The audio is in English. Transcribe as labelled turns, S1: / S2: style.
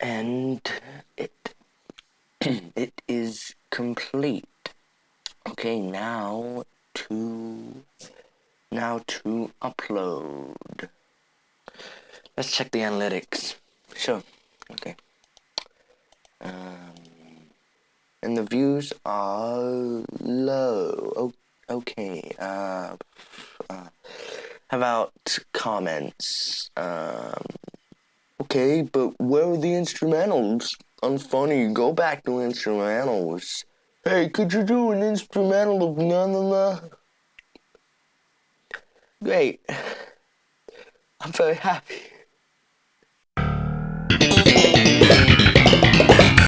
S1: and it it is complete. Okay, now to now to upload. Let's check the analytics. Sure. Okay. Um, and the views are low. Oh, okay. Uh, uh, how about comments? Um, okay, but where are the instrumentals? Unfunny. Go back to instrumentals. Hey, could you do an instrumental of na na na? Great. I'm very happy.